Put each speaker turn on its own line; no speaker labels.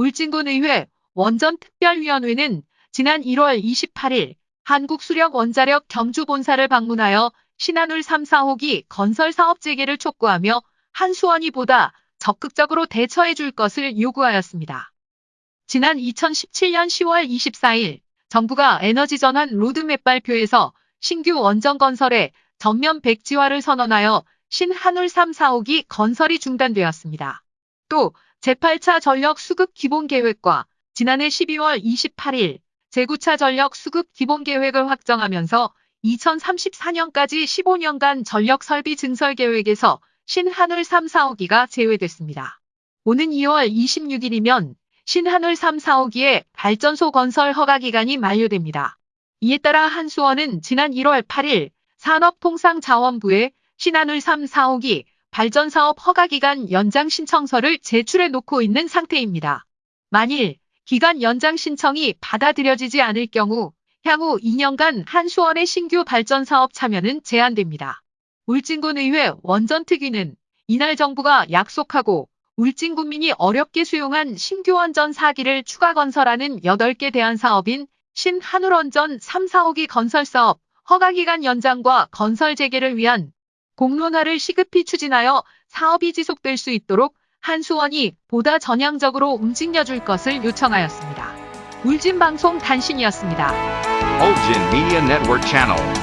울진군의회 원전특별위원회는 지난 1월 28일 한국수력원자력 경주본사를 방문하여 신한울 3, 4호기 건설 사업 재개를 촉구하며 한수원이 보다 적극적으로 대처해 줄 것을 요구하였습니다. 지난 2017년 10월 24일 정부가 에너지 전환 로드맵 발표에서 신규 원전 건설에 전면 백지화를 선언하여 신한울 3, 4호기 건설이 중단되었습니다. 또 제8차 전력 수급 기본 계획과 지난해 12월 28일 제9차 전력 수급 기본 계획을 확정하면서 2034년까지 15년간 전력 설비 증설 계획에서 신한울 3, 4호기가 제외됐습니다. 오는 2월 26일이면 신한울 3, 4호기의 발전소 건설 허가 기간이 만료됩니다. 이에 따라 한수원은 지난 1월 8일 산업통상자원부에 신한울 3, 4호기 발전사업 허가기간 연장 신청서를 제출해 놓고 있는 상태입니다. 만일 기간 연장 신청이 받아들여지지 않을 경우 향후 2년간 한수원의 신규 발전사업 참여는 제한됩니다. 울진군의회 원전특위는 이날 정부가 약속하고 울진 군민이 어렵게 수용한 신규 원전 4기를 추가 건설하는 8개 대안 사업인 신한울원전 3, 4호기 건설 사업 허가기간 연장과 건설 재개를 위한 공론화를 시급히 추진하여 사업이 지속될 수 있도록 한수원이 보다 전향적으로 움직여줄 것을 요청하였습니다. 울진방송 단신이었습니다.
Ulgin Media Network Channel.